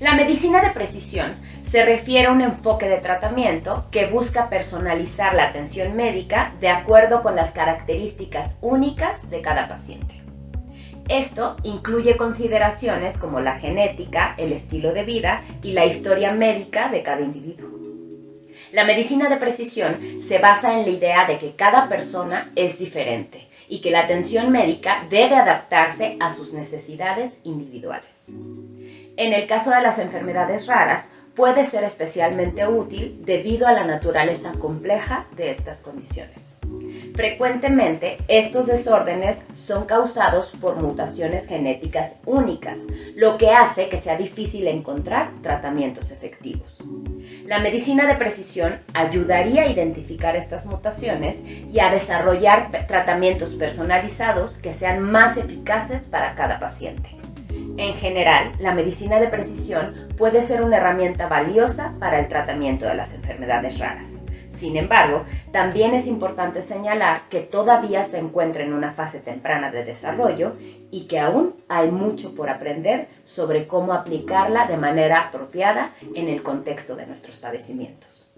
medicina de precisión se refiere a un enfoque de tratamiento que busca personalizar la atención médica de acuerdo con las características únicas de cada paciente. Esto incluye consideraciones como la genética, el estilo de vida y la historia médica de cada individuo. La medicina de precisión se basa en la idea de que cada persona es diferente y que la atención médica debe adaptarse a sus necesidades individuales. En el caso de las enfermedades raras, puede ser especialmente útil debido a la naturaleza compleja de estas condiciones. Frecuentemente, estos desórdenes son causados por mutaciones genéticas únicas, lo que hace que sea difícil encontrar tratamientos efectivos. La medicina de precisión ayudaría a identificar estas mutaciones y a desarrollar tratamientos personalizados que sean más eficaces para cada paciente. En general, la medicina de precisión puede ser una herramienta valiosa para el tratamiento de las enfermedades raras. Sin embargo, también es importante señalar que todavía se encuentra en una fase temprana de desarrollo y que aún hay mucho por aprender sobre cómo aplicarla de manera apropiada en el contexto de nuestros padecimientos.